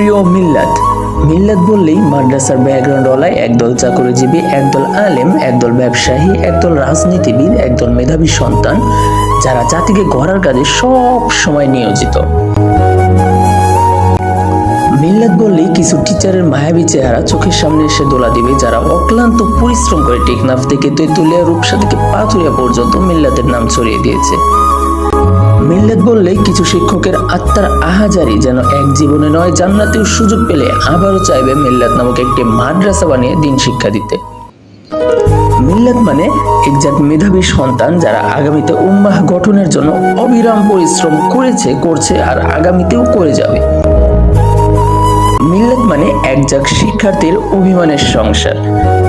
প্রিয় মিল্লাত। মিল্লাত বললেই মাদ্রাসার ব্যাকগ্রাউন্ডওয়ালায় একদল চাকরিজীবী, একদল আলেম, একদল ব্যবসায়ী, একদল রাজনীতিবিদ, একদল মেধাবী সন্তান, যারা জাতিকে গড়ার কাজে সব সময় নিয়োজিত। মিল্লাত বললেই কিছু টিচারের মায়াবী চেহারা চোখের সামনে এসে দোলা দিবে, যারা অক্লান্ত পরিশ্রম করে টেকনাফ থেকে তেঁতুলিয়া রূপসা থেকে পাথুরিয়া পর্যন্ত মিল্লাতের নাম ছড়িয়ে দিয়েছে। মিল্লাত বললে কিছু শিক্ষকের আত্মার আহাজারি যেন এক জীবনে নয়, জান্নাতেও সুযোগ পেলে আবারও চাইবে মিল্লাত নামক একটি মাদ্রাসা বানিয়ে দিন শিক্ষা দিতে। মিল্লাত মানে একজাত মেধাবী সন্তান যারা আগামীতে উম্মাহ গঠনের জন্য অবিরাম পরিশ্রম করেছে, করছে আর আগামীতেও করে যাবে। মিল্লাত মানে একজাক শিক্ষার্থীর অভিমানের সংসার,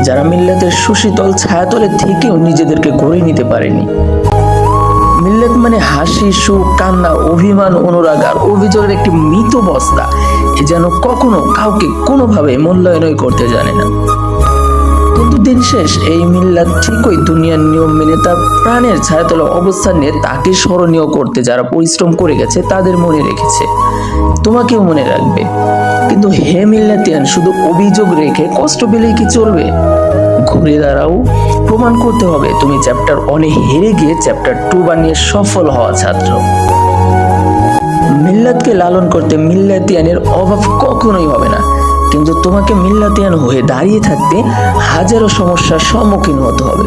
যারা মিল্লাতের সুশীতল ছায়াতলে থেকেও নিজেদেরকে গড়ে নিতে পারেনি। মিল্লাত মানে হাসি, সুখ, কান্না, অভিমান, অনুরাগ আর অভিযোগের একটি মৃত বস্তা। এ যেন কখনো কাউকে কোনোভাবে মূল্যায়নই করতে জানে না। কিন্তু দিন শেষ, এই মিল্লাত ঠিকই দুনিয়ার নিয়ম মেনে তার প্রাণের ছায়াতলে অবস্থান নিয়ে তাকে স্মরণীয় করতে যারা পরিশ্রম করে গেছে, তাদের মনে রেখেছে। তোমাকেও মনে রাখবে। কিন্তু হে মিল্লাতিয়ান, শুধু অভিযোগ রেখে কষ্ট পেলেই কি চলবে? ঘুরে দাঁড়াও। প্রমাণ করতে হবে, তুমি চ্যাপ্টার অনে হেরে গিয়ে চ্যাপ্টার টু বানিয়ে সফল হওয়া ছাত্র। মিল্লাতকে লালন করতে মিল্লাতিয়ানের অভাব কখনোই হবে না। কিন্তু তোমাকে মিল্লাতিয়ান হয়ে দাঁড়িয়ে থাকতে হাজারো সমস্যার সম্মুখীন হতে হবে।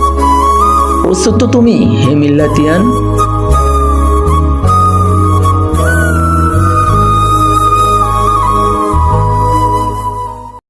প্রস্তুত তো তুমি, হে মিল্লাতিয়ান?